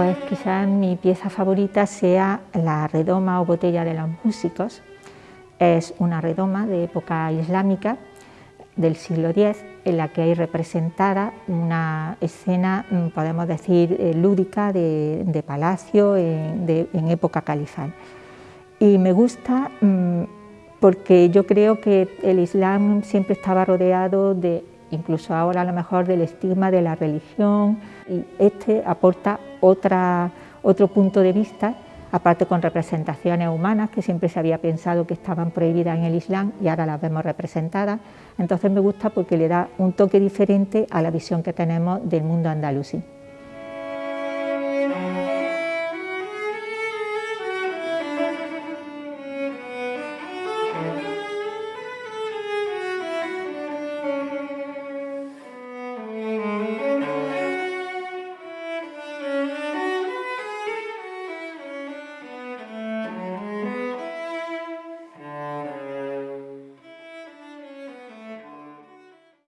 Pues quizás mi pieza favorita sea la redoma o botella de los músicos. Es una redoma de época islámica del siglo X en la que hay representada una escena, mm, podemos decir, eh, lúdica de, palacio en, época califal. Y me gusta mm, porque yo creo que el Islam siempre estaba rodeado de, incluso ahora a lo mejor, del estigma de la religión y este aporta otro punto de vista aparte con representaciones humanas que siempre se había pensado que estaban prohibidas en el Islam y ahora las vemos representadas. Entonces me gusta porque le da un toque diferente a la visión que tenemos del mundo andalusí.